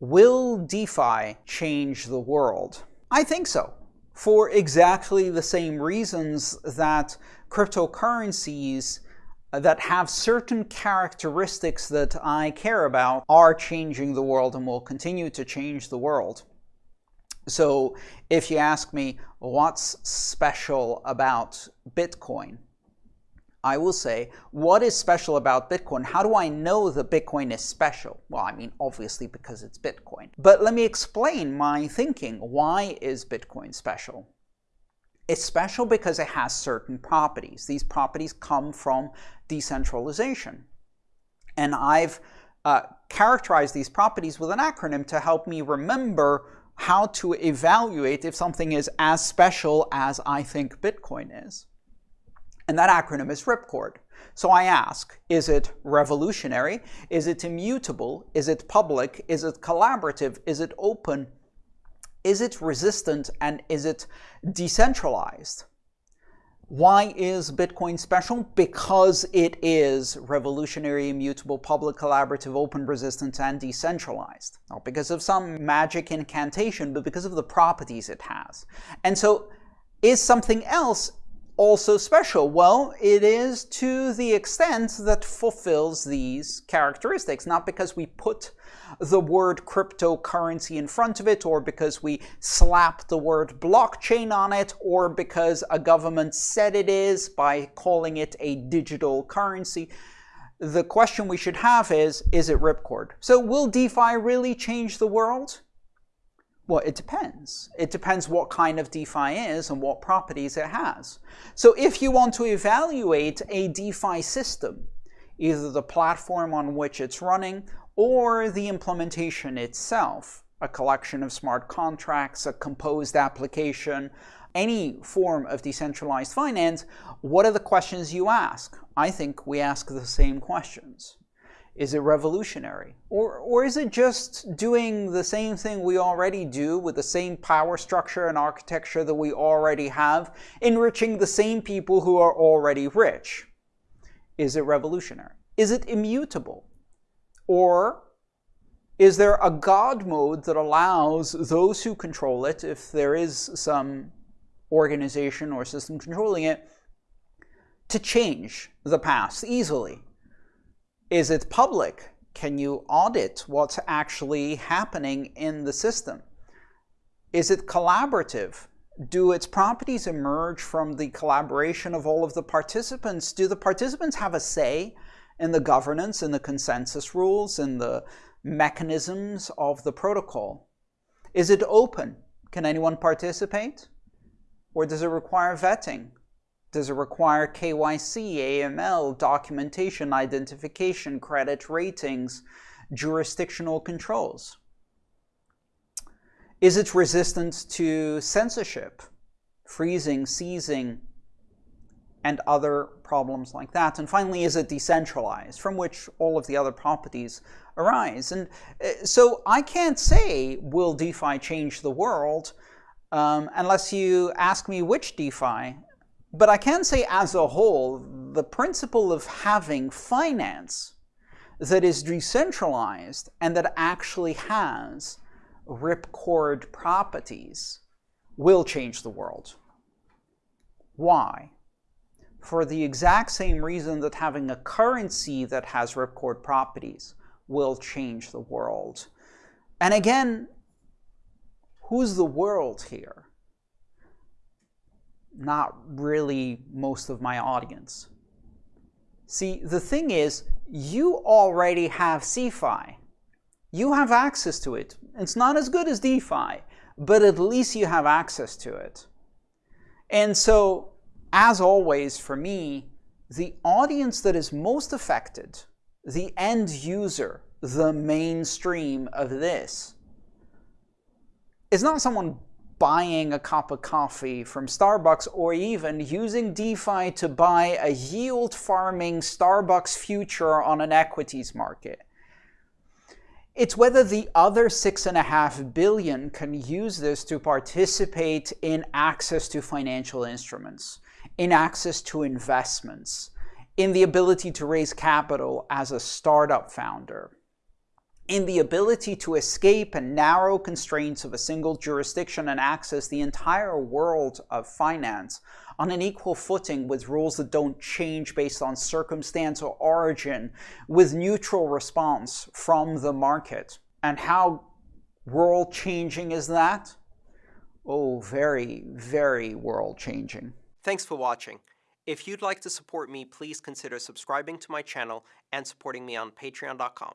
Will DeFi change the world? I think so, for exactly the same reasons that cryptocurrencies that have certain characteristics that I care about are changing the world and will continue to change the world. So if you ask me what's special about Bitcoin, I will say, what is special about Bitcoin? How do I know that Bitcoin is special? Well, I mean, obviously because it's Bitcoin. But let me explain my thinking. Why is Bitcoin special? It's special because it has certain properties. These properties come from decentralization. And I've uh, characterized these properties with an acronym to help me remember how to evaluate if something is as special as I think Bitcoin is. And that acronym is Ripcord. So I ask, is it revolutionary? Is it immutable? Is it public? Is it collaborative? Is it open? Is it resistant? And is it decentralized? Why is Bitcoin special? Because it is revolutionary, immutable, public, collaborative, open, resistant, and decentralized. Not because of some magic incantation, but because of the properties it has. And so is something else also special? Well, it is to the extent that fulfills these characteristics, not because we put the word cryptocurrency in front of it, or because we slap the word blockchain on it, or because a government said it is by calling it a digital currency. The question we should have is, is it Ripcord? So will DeFi really change the world? Well, it depends. It depends what kind of DeFi is and what properties it has. So if you want to evaluate a DeFi system, either the platform on which it's running or the implementation itself, a collection of smart contracts, a composed application, any form of decentralized finance, what are the questions you ask? I think we ask the same questions. Is it revolutionary? Or, or is it just doing the same thing we already do with the same power structure and architecture that we already have, enriching the same people who are already rich? Is it revolutionary? Is it immutable? Or is there a God mode that allows those who control it, if there is some organization or system controlling it, to change the past easily? Is it public? Can you audit what's actually happening in the system? Is it collaborative? Do its properties emerge from the collaboration of all of the participants? Do the participants have a say in the governance, in the consensus rules, in the mechanisms of the protocol? Is it open? Can anyone participate? Or does it require vetting? Does it require KYC, AML, documentation, identification, credit ratings, jurisdictional controls? Is it resistant to censorship, freezing, seizing, and other problems like that. And finally, is it decentralized, from which all of the other properties arise. And uh, so I can't say, will DeFi change the world, um, unless you ask me which DeFi. But I can say as a whole, the principle of having finance that is decentralized and that actually has ripcord properties will change the world. Why? for the exact same reason that having a currency that has ripcord properties will change the world. And again, who's the world here? Not really most of my audience. See, the thing is, you already have CeFi. You have access to it. It's not as good as DeFi, but at least you have access to it. And so as always for me, the audience that is most affected, the end user, the mainstream of this, is not someone buying a cup of coffee from Starbucks or even using DeFi to buy a yield farming Starbucks future on an equities market. It's whether the other six and a half billion can use this to participate in access to financial instruments in access to investments, in the ability to raise capital as a startup founder. In the ability to escape and narrow constraints of a single jurisdiction and access the entire world of finance on an equal footing with rules that don't change based on circumstance or origin, with neutral response from the market. And how world changing is that? Oh, very, very world changing. Thanks for watching. If you'd like to support me, please consider subscribing to my channel and supporting me on patreon.com.